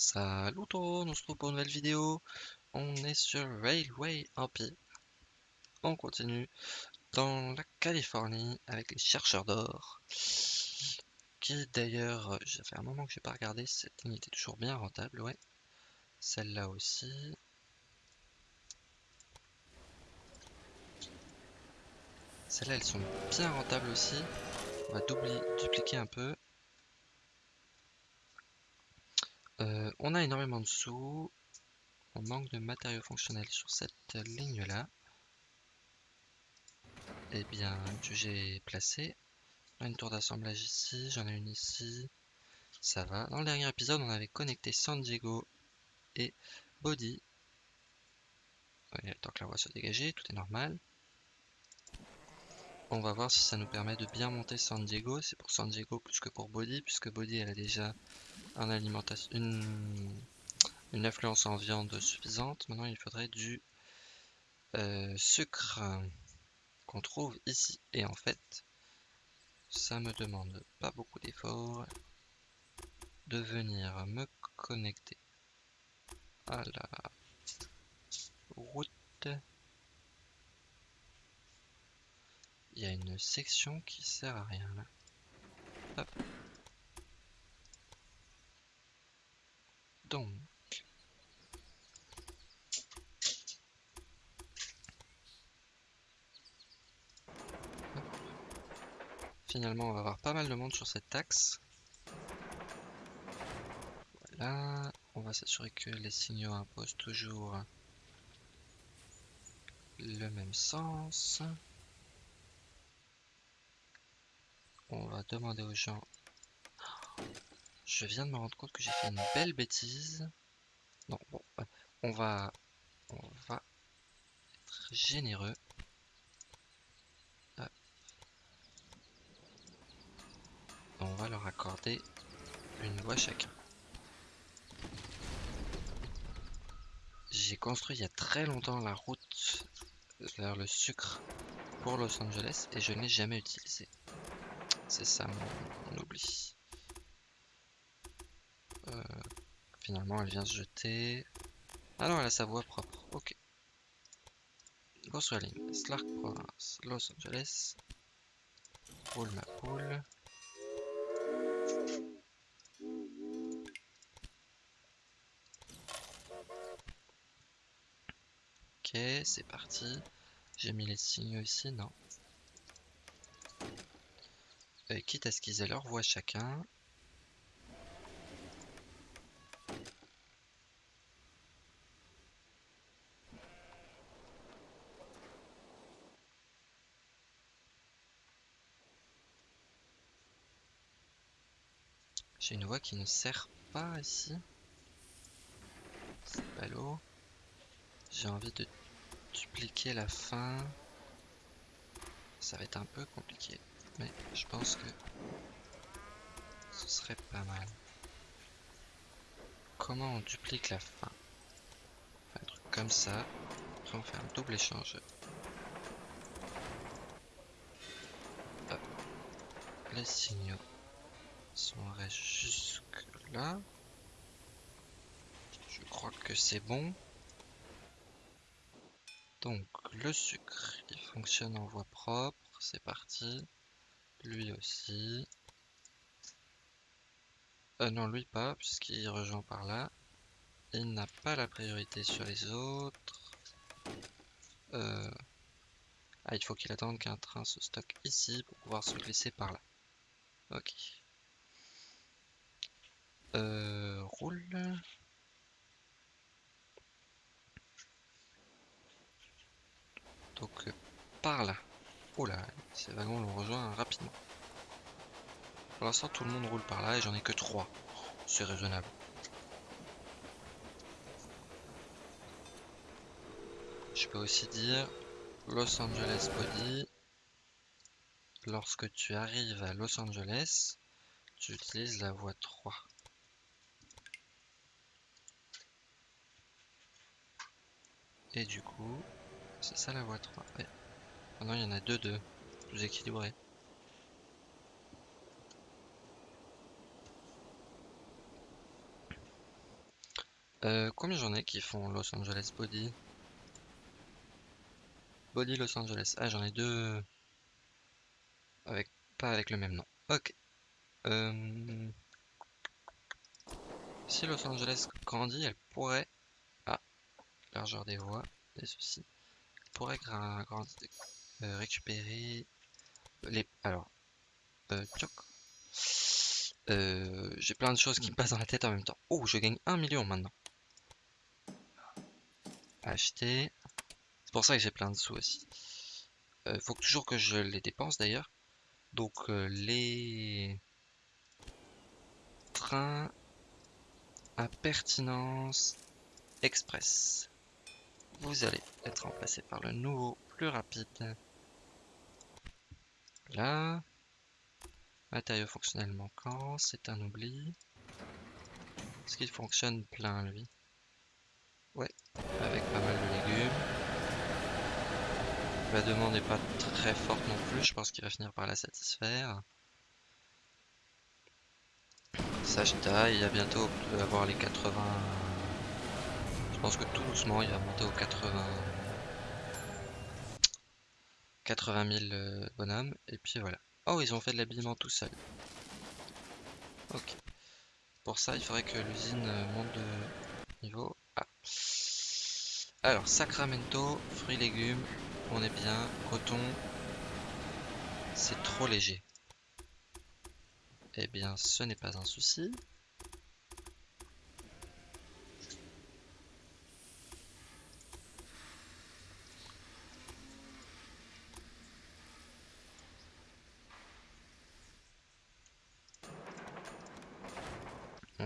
Salut tout le monde, on se retrouve pour une nouvelle vidéo. On est sur Railway Empire. On continue dans la Californie avec les chercheurs d'or. Qui d'ailleurs, euh, ça fait un moment que j'ai pas regardé, cette ligne était toujours bien rentable, ouais. Celle-là aussi. Celles-là, elles sont bien rentables aussi. On va doubler, dupliquer un peu. Euh, on a énormément de sous. On manque de matériaux fonctionnels sur cette ligne-là. Eh bien, j'ai placé. une tour d'assemblage ici, j'en ai une ici. Ça va. Dans le dernier épisode, on avait connecté San Diego et Body. Il que la voie soit dégagée, tout est normal. On va voir si ça nous permet de bien monter San Diego. C'est pour San Diego plus que pour Body, puisque Body elle a déjà une, une influence en viande suffisante. Maintenant il faudrait du euh, sucre qu'on trouve ici. Et en fait, ça me demande pas beaucoup d'efforts de venir me connecter à la route il y a une section qui sert à rien là. Hop. Donc. Finalement, on va avoir pas mal de monde sur cette taxe. Voilà. On va s'assurer que les signaux imposent toujours le même sens. On va demander aux gens. Je viens de me rendre compte que j'ai fait une belle bêtise. Non, bon, on va, on va être généreux. On va leur accorder une voie chacun. J'ai construit il y a très longtemps la route vers le sucre pour Los Angeles et je ne l'ai jamais utilisé. C'est ça mon, oubli. Euh, finalement, elle vient se jeter. Ah non, elle a sa voix propre. Ok. Grosse ligne. Slark Province. Los Angeles. Roule ma poule. Ok, c'est parti. J'ai mis les signaux ici, non euh, quitte à ce qu'ils aient leur voix chacun. J'ai une voix qui ne sert pas ici. C'est l'eau. J'ai envie de dupliquer la fin. Ça va être un peu compliqué mais je pense que ce serait pas mal. Comment on duplique la fin? Un truc comme ça. Après on fait un double échange. Les signaux sont restés jusque là. Je crois que c'est bon. Donc le sucre, il fonctionne en voie propre. C'est parti. Lui aussi. Euh, non, lui pas, puisqu'il rejoint par là. Il n'a pas la priorité sur les autres. Euh... Ah, il faut qu'il attende qu'un train se stocke ici pour pouvoir se glisser par là. Ok. Euh, roule. Donc, par là. Oh là, ces wagons l'ont rejoint rapidement. Pour l'instant, tout le monde roule par là et j'en ai que 3. C'est raisonnable. Je peux aussi dire Los Angeles Body. Lorsque tu arrives à Los Angeles, tu utilises la voie 3. Et du coup, c'est ça la voie 3. Maintenant, il y en a deux, deux. Plus équilibré. Euh, combien j'en ai qui font Los Angeles Body? Body Los Angeles. Ah, j'en ai deux. Avec, pas avec le même nom. Ok. Euh, si Los Angeles grandit, elle pourrait... Ah, largeur des voies, et ceci. Elle pourrait euh, récupérer les... Alors, euh, euh, j'ai plein de choses qui me passent dans la tête en même temps. Oh, je gagne un million maintenant. Acheter. C'est pour ça que j'ai plein de sous aussi. Il euh, faut toujours que je les dépense d'ailleurs. Donc euh, les trains à pertinence express. Vous allez être remplacé par le nouveau plus rapide. Là. Matériaux fonctionnels manquants, c'est un oubli. Est-ce qu'il fonctionne plein lui? Ouais, avec pas mal de légumes. La demande n'est pas très forte non plus, je pense qu'il va finir par la satisfaire. Sagita, il va bientôt avoir les 80... Je pense que tout doucement il va monter aux 80... 80 000 bonhommes, et puis voilà. Oh, ils ont fait de l'habillement tout seul. Ok. Pour ça, il faudrait que l'usine monte de niveau A. Alors, Sacramento, fruits, légumes, on est bien. Coton, c'est trop léger. Eh bien, ce n'est pas un souci.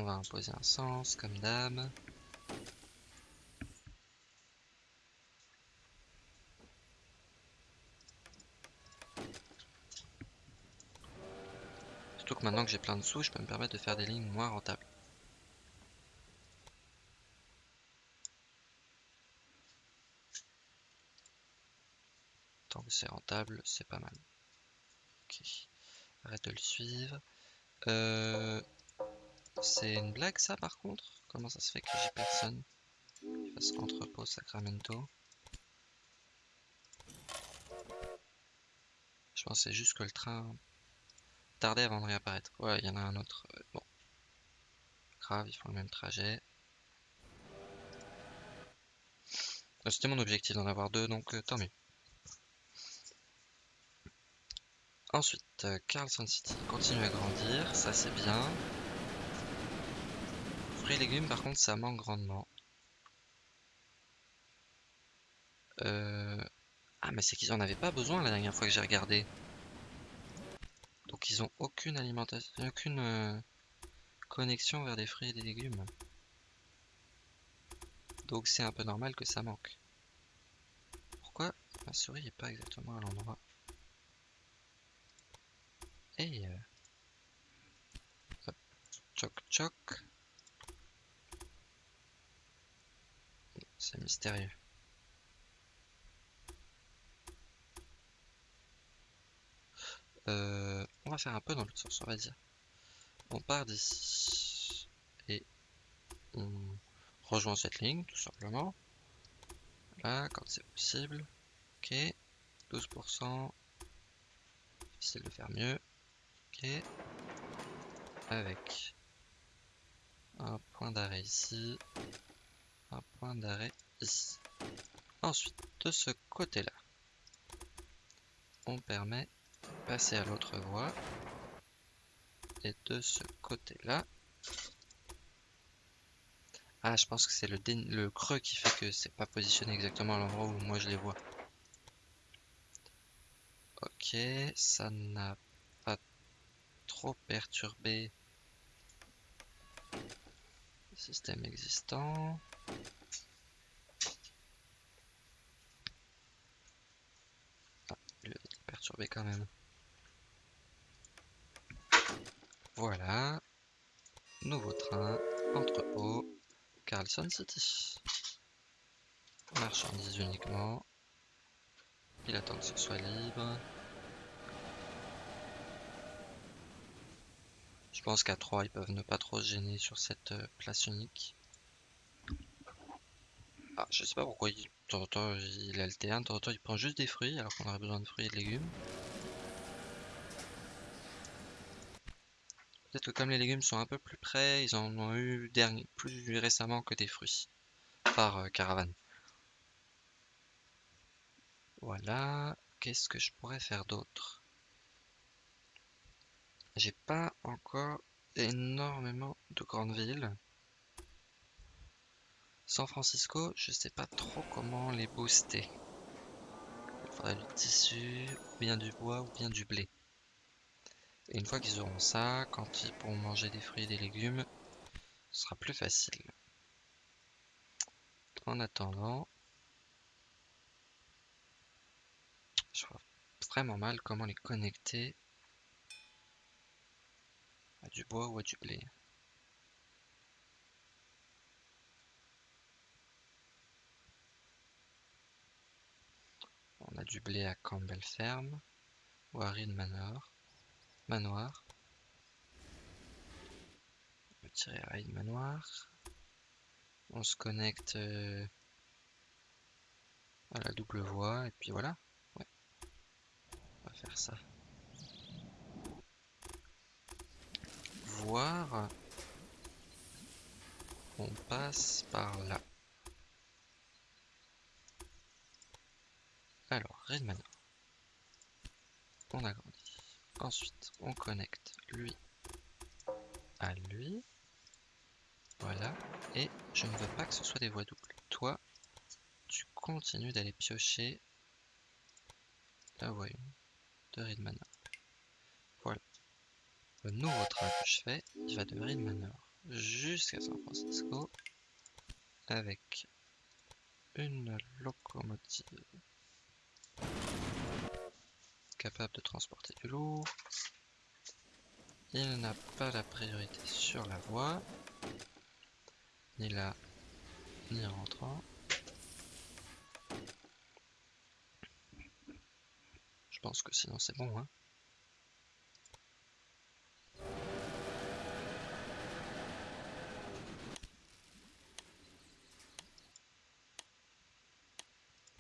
On va imposer un sens comme dame. maintenant que j'ai plein de sous, je peux me permettre de faire des lignes moins rentables. Tant que c'est rentable, c'est pas mal. Ok. Arrête de le suivre. Euh, c'est une blague ça par contre? Comment ça se fait que j'ai personne? Qui fasse entrepôt Sacramento Je pensais juste que le train tarder avant de réapparaître. Ouais, il y en a un autre. Euh, bon. Grave, ils font le même trajet. Euh, c'était mon objectif d'en avoir deux, donc euh, tant mieux. Ensuite, Carlson City continue à grandir, ça c'est bien. Fruits et légumes, par contre, ça manque grandement. Ah, mais c'est qu'ils en avaient pas besoin la dernière fois que j'ai regardé. Donc ils ont aucune alimentation, aucune euh, connexion vers des fruits et des légumes. Donc c'est un peu normal que ça manque. Pourquoi ma souris n'est pas exactement à l'endroit? Et euh, choc choc. C'est mystérieux. Euh, on va faire un peu dans l'autre sens, on va dire. On part d'ici et on rejoint cette ligne, tout simplement. Là, quand c'est possible. Ok, 12%. Difficile de faire mieux. Ok. Avec un point d'arrêt ici. D'arrêt ici. Ensuite, de ce côté-là, on permet passer à l'autre voie. Et de ce côté-là. Ah, je pense que c'est le, le creux qui fait que c'est pas positionné exactement à l'endroit où moi je les vois. Ok, ça n'a pas trop perturbé le système existant. Ah, il quand même. Voilà. Nouveau train, entrepôt, Carlson City. Marchandise uniquement. Il attend que ce soit libre. Je pense qu'à 3, ils peuvent ne pas trop gêner sur cette euh, place unique. Ah, je sais pas pourquoi il, temps il alterne, temps il prend juste des fruits alors qu'on aurait besoin de fruits et de légumes. Peut-être que comme les légumes sont un peu plus près, ils en ont eu plus récemment que des fruits par euh, caravane. Voilà, qu'est-ce que je pourrais faire d'autre? J'ai pas encore énormément de grandes villes. San Francisco, je sais pas trop comment les booster. Il faudrait du tissu, ou bien du bois, ou bien du blé. Et une fois qu'ils auront ça, quand ils pourront manger des fruits et des légumes, ce sera plus facile. En attendant, je vois vraiment mal comment les connecter à du bois ou à du blé. On a du blé à Campbell Ferme à Reed Manor manoir. On va tirer raid manoir. On se connecte euh, à la double voie et puis voilà. Ouais. On va faire ça. Voir. On passe par là. Alors, Raid Manor. On agrandit. Ensuite, on connecte lui à lui. Voilà. Et je ne veux pas que ce soit des voies doubles. Toi, tu continues d'aller piocher la voie 1 de Reed Manor. Voilà. Le nouveau train que je fais, il va de Reed Manor jusqu'à San Francisco avec une locomotive capable de transporter du lourd. Il n'a pas la priorité sur la voie, ni là, ni rentrant. Je pense que sinon c'est bon. Hein.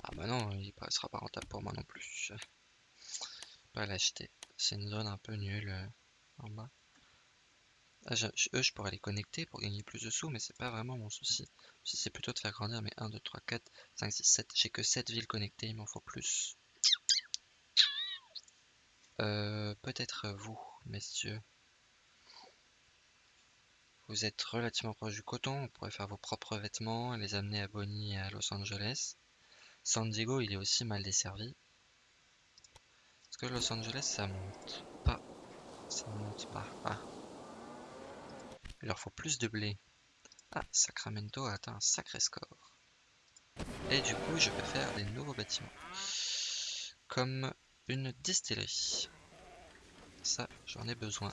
Ah bah non, il ne sera pas rentable pour moi non plus pas l'acheter. C'est une zone un peu nulle euh, en bas. Ah, je, eux, je pourrais les connecter pour gagner plus de sous, mais c'est pas vraiment mon souci. C'est plutôt de faire grandir mes 1, 2, 3, 4, 5, 6, 7. J'ai que 7 villes connectées, il m'en faut plus. Euh, Peut-être vous, messieurs. Vous êtes relativement proche du coton, on pourrait faire vos propres vêtements et les amener à Bonnie et à Los Angeles. San Diego, il est aussi mal desservi. Los Angeles ça monte pas Ça monte pas. Ah. Il leur faut plus de blé. Ah, Sacramento a atteint un sacré score. Et du coup, je peux faire des nouveaux bâtiments. Comme une distillerie. Ça, j'en ai besoin.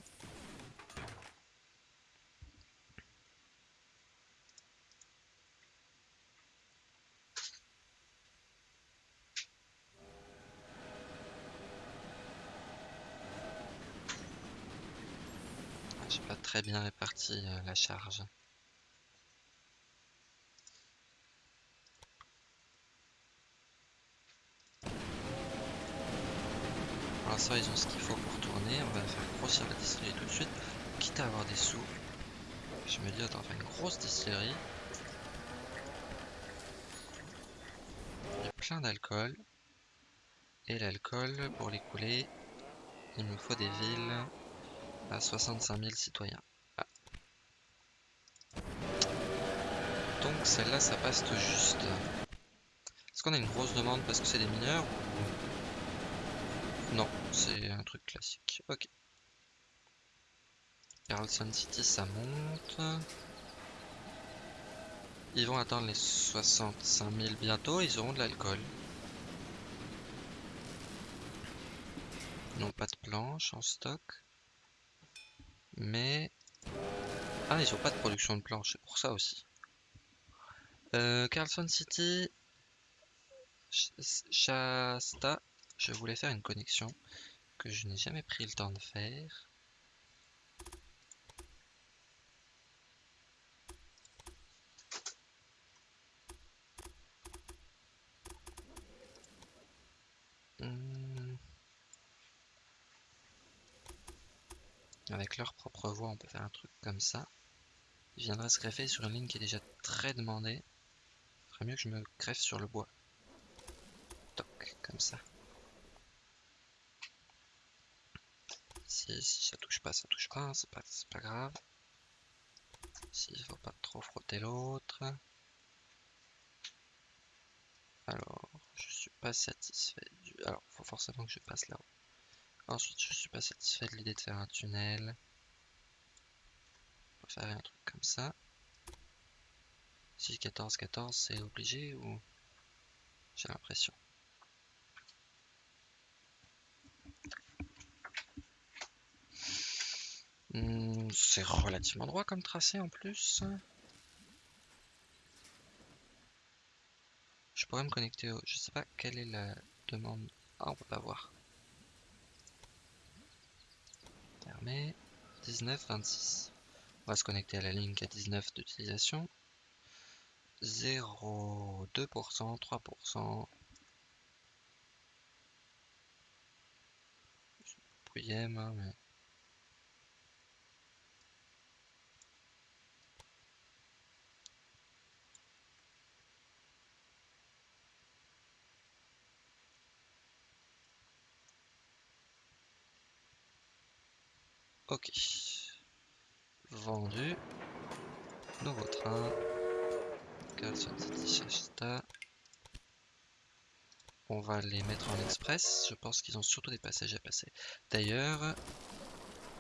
très bien réparti euh, la charge. Pour l'instant, ils ont ce qu'il faut pour tourner. On va faire grossir la distillerie tout de suite, quitte à avoir des sous. Je me dis, attends, on va faire une grosse distillerie. Il y a plein d'alcool. Et l'alcool, pour l'écouler, il me faut des villes à 65 000 citoyens. Ah. Donc celle-là, ça passe tout juste. Est-ce qu'on a une grosse demande parce que c'est des mineurs Non, c'est un truc classique. Ok. Carlson City, ça monte. Ils vont attendre les 65 000 bientôt, ils auront de l'alcool. Ils n'ont pas de planches en stock. Mais... Ah, ils ont pas de production de planches, c'est pour ça aussi. Euh, Carlson City, Shasta. Je voulais faire une connexion que je n'ai jamais pris le temps de faire. Hmm. Avec leur propre voix, on peut faire un truc comme ça. Ils viendraient se greffer sur une ligne qui est déjà très demandée. Ferait mieux que je me greffe sur le bois. Toc, comme ça. Si, si ça touche pas, ça touche pas, c'est pas, pas grave. S'il faut pas trop frotter l'autre. Alors, je suis pas satisfait du... Alors, faut forcément que je passe là-haut. Ensuite, je suis pas satisfait de l'idée de faire un tunnel. On va faire un truc comme ça. Si 14, 14, c'est obligé ou... J'ai l'impression? Hmm, c'est relativement droit comme tracé en plus. Je pourrais me connecter au... Je sais pas quelle est la demande. Ah, on peut pas voir. Fermé. 19, 26. On va se connecter à la ligne a 19 d'utilisation. 0, 2%, 3%. Pouillem, hein, mais... Ok. Vendu. Nouveau train. On va les mettre en express. Je pense qu'ils ont surtout des passagers à passer. D'ailleurs,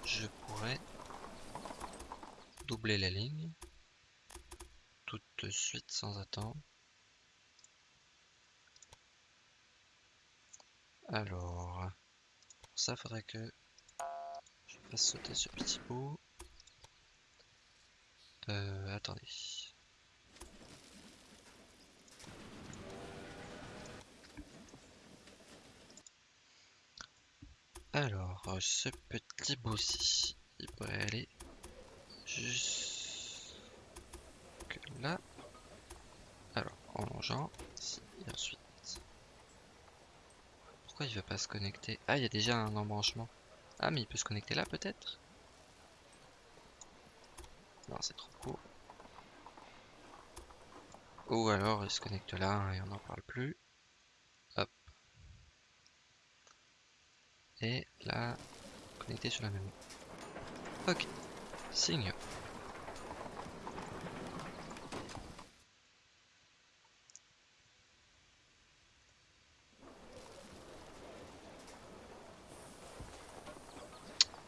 je pourrais doubler la ligne tout de suite sans attendre. Alors, pour ça, faudrait que va sauter ce petit bout. Euh, attendez. Alors, ce petit bout-ci, il pourrait aller jusque là. Alors, en longeant, et ensuite. Pourquoi il veut pas se connecter? Ah, il y a déjà un embranchement. Ah, mais il peut se connecter là peut-être? Non, c'est trop court. Ou alors il se connecte là et on n'en parle plus. Hop. Et là, connecté sur la même. Ok. Signe.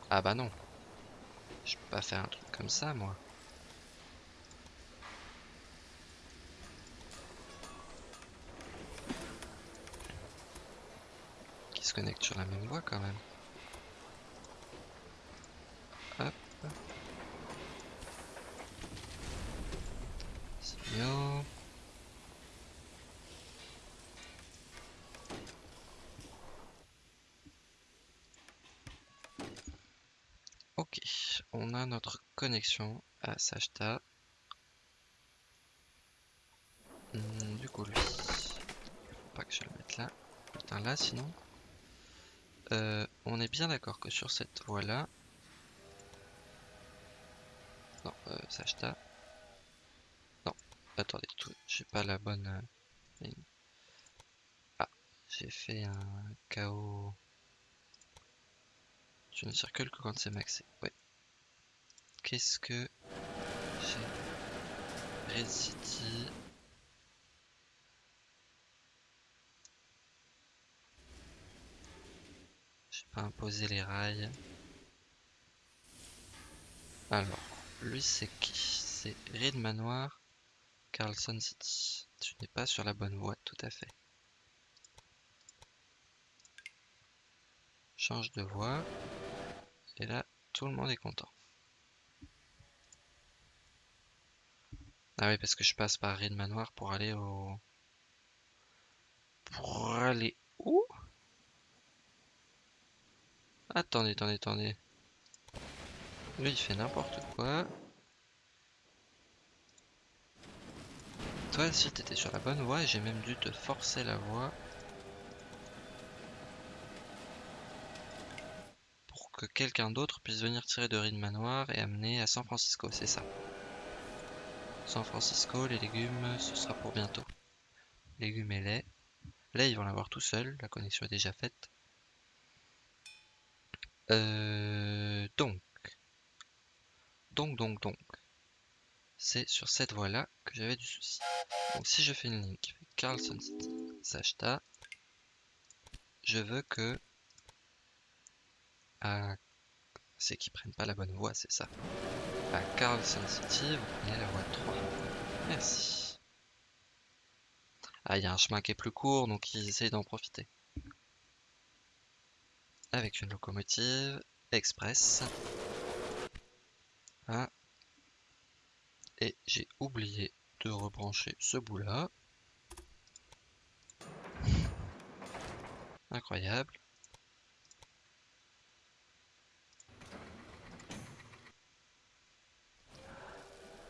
Ah bah non. Je peux pas faire un truc comme ça, moi. Qui se connecte sur la même voie quand même. Hop. Signaux. Ok, on a notre connexion à Sashta. Hmm, du coup, lui, pas que je le mette là, putain là sinon. Euh, on est bien d'accord que sur cette voie là, non, euh, Sashta. Non, attendez, j'ai pas la bonne euh, ligne. Ah, j'ai fait un chaos. Tu ne circules que quand c'est maxé. Ouais. Qu'est-ce que j'ai Red City. Imposé les rails. Alors, lui c'est qui? C'est Reed Manoir, Carlson City. Tu n'es pas sur la bonne voie, tout à fait. Change de voie. Et là, tout le monde est content. Ah oui, parce que je passe par Reed Manoir pour aller au... Pour aller où? Attendez, attendez, attendez. Lui, il fait n'importe quoi. Toi, si t'étais sur la bonne voie, j'ai même dû te forcer la voie. Pour que quelqu'un d'autre puisse venir tirer de Ride Manoir et amener à San Francisco, c'est ça. San Francisco, les légumes, ce sera pour bientôt. Légumes et lait. Lait, ils vont l'avoir tout seul, la connexion est déjà faite. Euh, donc, donc, donc, donc, c'est sur cette voie-là que j'avais du souci. Donc, si je fais une ligne qui fait Carlson City, Sachta, je veux que... C'est qu'ils prennent pas la bonne voie, c'est ça. À Carlson City, vous prenez la voie 3. Merci. Ah, il y a un chemin qui est plus court, donc ils essayent d'en profiter. Avec une locomotive express. Ah. Et j'ai oublié de rebrancher ce bout là. Incroyable.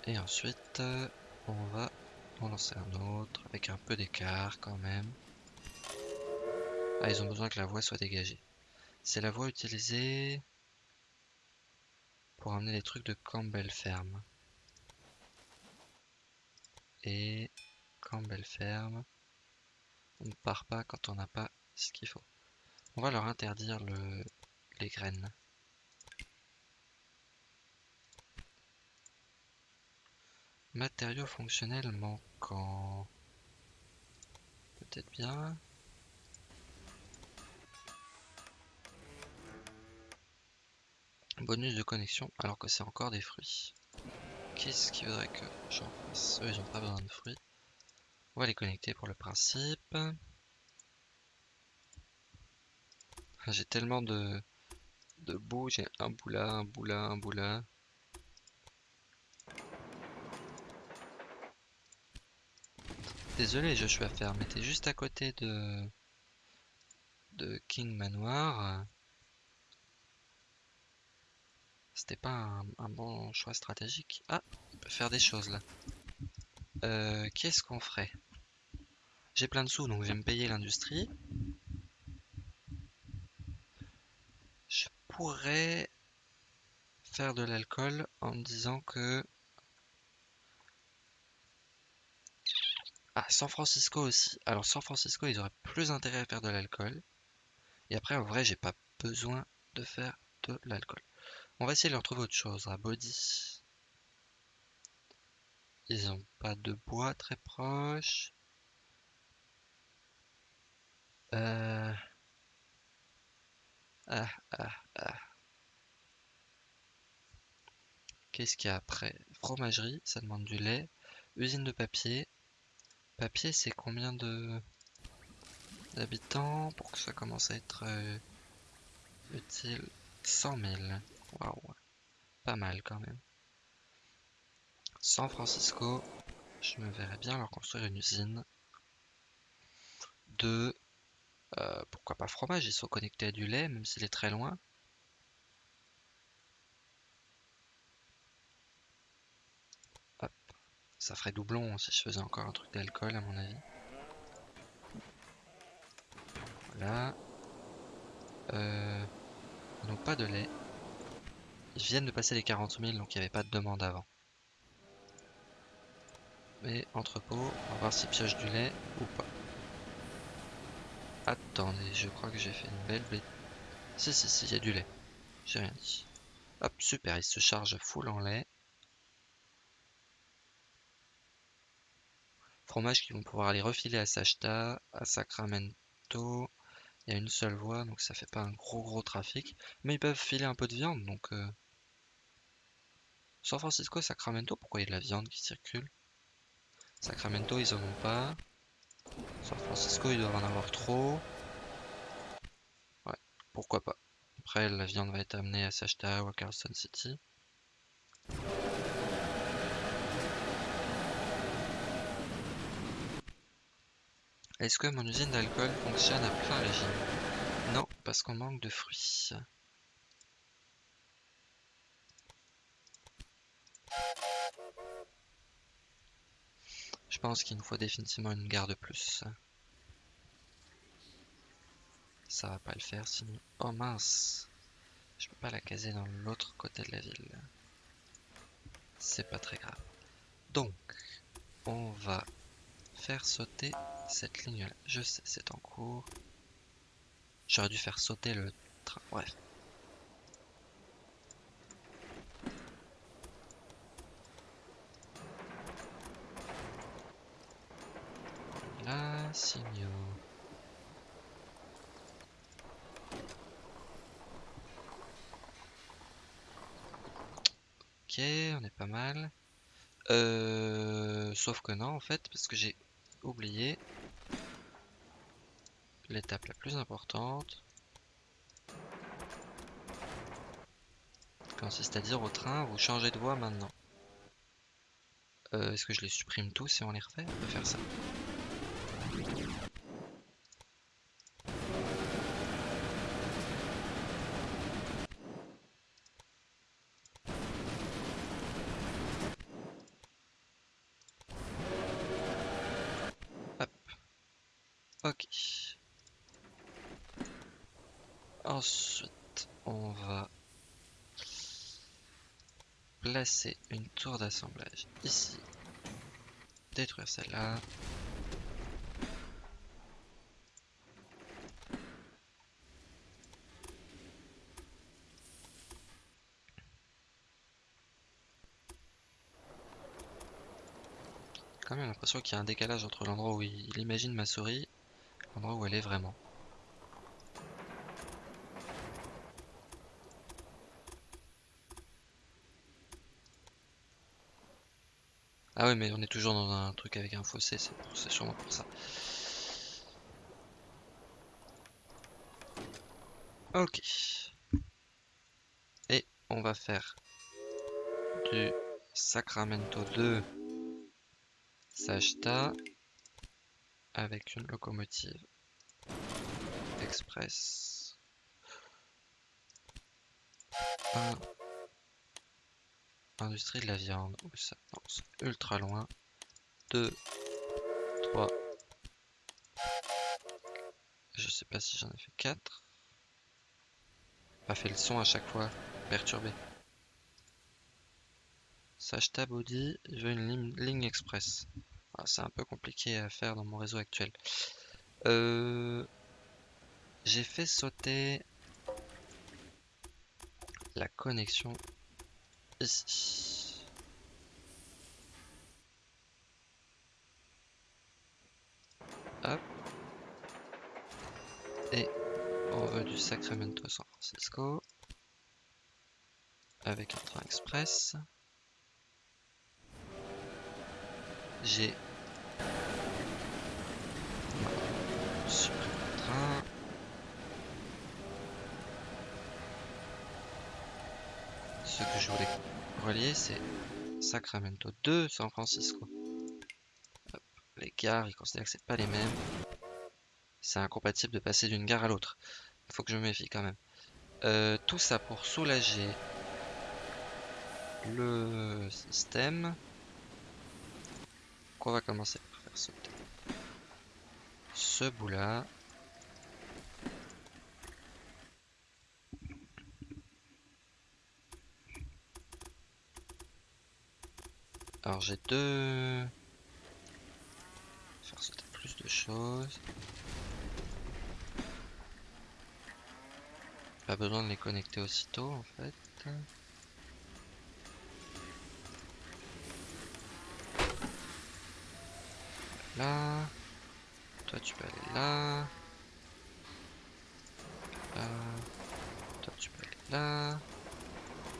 Et ensuite, on va en lancer un autre avec un peu d'écart quand même. Ah, ils ont besoin que la voie soit dégagée. C'est la voie utilisée pour amener les trucs de Campbell Ferme. Et Campbell Ferme, on ne part pas quand on n'a pas ce qu'il faut. On va leur interdire le, les graines. Matériaux fonctionnels manquants. Peut-être bien. Bonus de connexion alors que c'est encore des fruits. Qu'est-ce qui voudrait que j'en fasse? Eux ils ont pas besoin de fruits. On va les connecter pour le principe. J'ai tellement de, de bout, j'ai un bout là, un bout là, un bout là. Désolé, je suis à faire, mais t'es juste à côté de de King Manoir. C'était pas un, bon choix stratégique. Ah, faire des choses là. Euh, Qu'est-ce qu'on ferait? J'ai plein de sous, donc je vais me payer l'industrie. Je pourrais faire de l'alcool en me disant que Ah, San Francisco aussi. Alors San Francisco, ils auraient plus intérêt à faire de l'alcool. Et après, en vrai, j'ai pas besoin de faire de l'alcool. On va essayer de leur trouver autre chose. À Body. Ils ont pas de bois très proche. Euh... Ah, ah, ah. Qu'est-ce qu'il y a après? Fromagerie, ça demande du lait. Usine de papier, papier, c'est combien de d'habitants pour que ça commence à être euh, utile? 100 000. Waouh, pas mal quand même. San Francisco, je me verrais bien leur construire une usine de euh, pourquoi pas fromage, ils sont connectés à du lait, même s'il est très loin. Ça ferait doublon si je faisais encore un truc d'alcool à mon avis. Voilà. Euh, n'ont pas de lait. Ils viennent de passer les 40 000, donc il n'y avait pas de demande avant. Mais entrepôt, on va voir s'ils piochent du lait ou pas. Attendez, je crois que j'ai fait une belle bête. Si, si, si, il y a du lait. J'ai rien dit. Hop, super, il se charge full en lait. Fromages qui vont pouvoir aller refiler à Sachta, à Sacramento. Il y a une seule voie, donc ça fait pas un gros gros trafic. Mais ils peuvent filer un peu de viande, donc... Euh... San Francisco, Sacramento, pourquoi il y a de la viande qui circule? Sacramento, ils en ont pas. San Francisco, ils doivent en avoir trop. Ouais, pourquoi pas. Après, la viande va être amenée à Sachta ou à Carlson City. Est-ce que mon usine d'alcool fonctionne à plein régime? Non, parce qu'on manque de fruits. Pense qu'il nous faut définitivement une gare de plus. Ça va pas le faire sinon. Oh mince Je peux pas la caser dans l'autre côté de la ville. C'est pas très grave. Donc, on va faire sauter cette ligne là. Je sais, c'est en cours. J'aurais dû faire sauter le train. Bref. Signaux. Ok, on est pas mal. Euh, sauf que non, en fait, parce que j'ai oublié l'étape la plus importante. Consiste à dire au train, vous changez de voie maintenant. Euh, est-ce que je les supprime tous et on les refait? On peut faire ça. Ok. Ensuite, on va une tour d'assemblage ici. Détruire celle-là. Quand même l'impression qu'il y a un décalage entre l'endroit où il imagine ma souris L'endroit où elle est vraiment. Ah ouais mais on est toujours dans un truc avec un fossé, c'est sûrement pour ça. Ok. Et on va faire du Sacramento 2 Sajta avec une locomotive express. Industrie de la viande. Où ça Non, c'est ultra loin. 2, 3. Je sais pas si j'en ai fait 4. Pas fait le son à chaque fois. Perturbé. Sachta Body, je veux une ligne express. Ah, c'est un peu compliqué à faire dans mon réseau actuel. Euh, j'ai fait sauter la connexion Hop. Et on veut du Sacramento San Francisco avec un train express. J'ai Ce que je voulais relier, c'est Sacramento 2, San Francisco. Les gares, ils considèrent que c'est pas les mêmes. C'est incompatible de passer d'une gare à l'autre. Il faut que je me méfie quand même. Euh, tout ça pour soulager le système. on va commencer par faire sauter ce bout là Alors j'ai deux... Faire sauter plus de choses. Pas besoin de les connecter aussitôt en fait. Là. Toi tu peux aller là. Là. Toi tu peux aller là.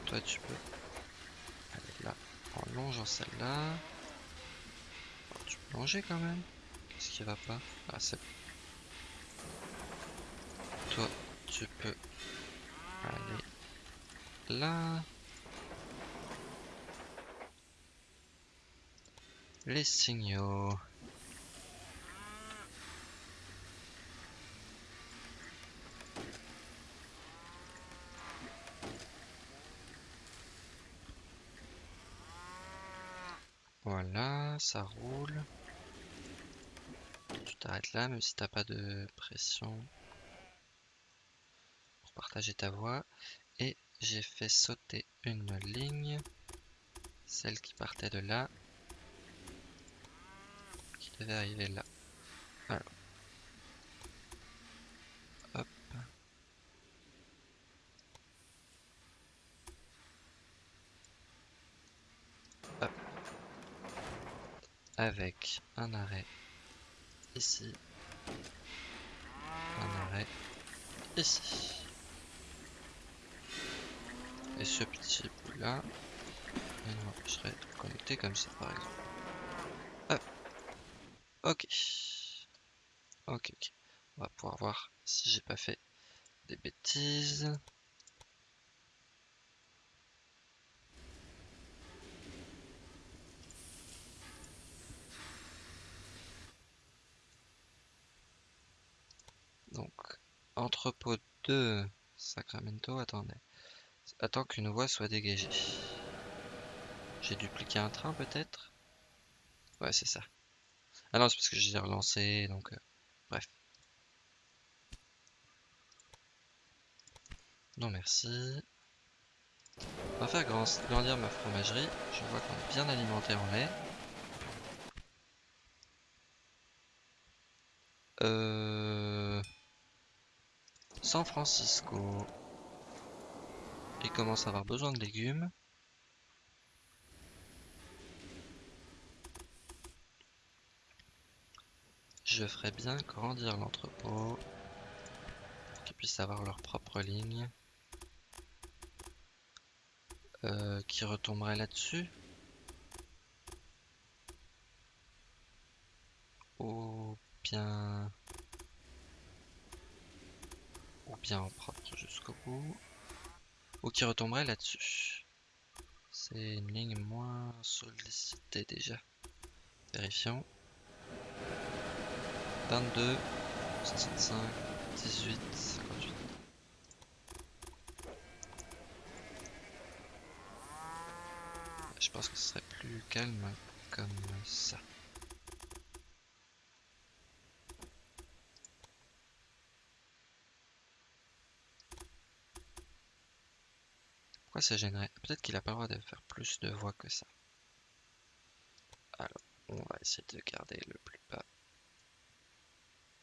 Toi tu peux en longeant celle-là. Tu longer quand même. Qu'est-ce qui va pas Ah, c'est Toi, tu peux aller là. Les signaux. Voilà, ça roule. Tu t'arrêtes là, même si t'as pas de pression pour partager ta voix. Et j'ai fait sauter une ligne, celle qui partait de là, qui devait arriver là. Avec un arrêt ici. Un arrêt ici. Et ce petit bout là, je serait connecté comme ça par exemple. Hop. Ok. Ok, ok. On va pouvoir voir si j'ai pas fait des bêtises. Donc, entrepôt 2, Sacramento, attendez. Attends qu'une voie soit dégagée. J'ai dupliqué un train peut-être? Ouais, c'est ça. Ah non, c'est parce que j'ai relancé, donc... Euh, bref. Non, merci. On va faire grandir ma fromagerie. Je vois qu'on est bien alimenté en lait. San Francisco. Il commence à avoir besoin de légumes. Je ferais bien grandir l'entrepôt qu'ils puissent avoir leur propre ligne euh, qui retomberait là-dessus. Ou bien... Ou bien en propre jusqu'au bout ou qui retomberait là-dessus. C'est une ligne moins sollicitée déjà. Vérifions. 22, 65, 18, 58. Je pense que ce serait plus calme comme ça. Ça gênerait? Peut-être qu'il a pas le droit de faire plus de voix que ça. Alors, on va essayer de garder le plus bas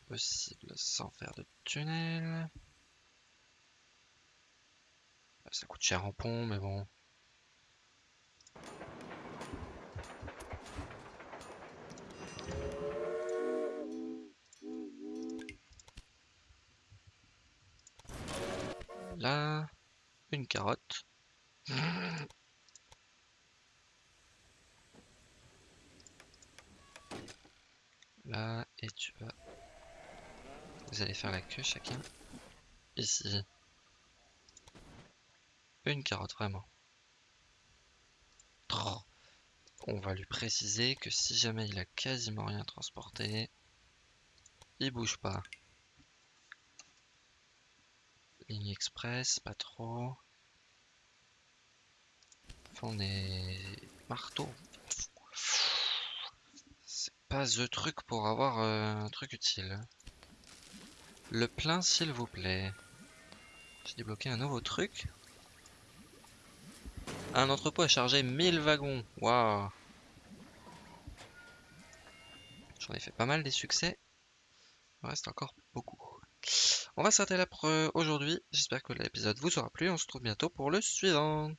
possible sans faire de tunnel. Ça coûte cher en pont, mais bon. Là, une carotte. Là, et tu vas... Vous allez faire la queue chacun. Ici. Une carotte, vraiment. On va lui préciser que si jamais il a quasiment rien transporté, il bouge pas. Ligne express, pas trop on est marteau. C'est pas the truc pour avoir euh, un truc utile. Le plein, s'il vous plaît. J'ai débloqué un nouveau truc. Un entrepôt à charger 1000 wagons. Waouh. J'en ai fait pas mal des succès. Il reste encore beaucoup. On va s'arrêter là pour euh, aujourd'hui. J'espère que l'épisode vous aura plu. On se retrouve bientôt pour le suivant.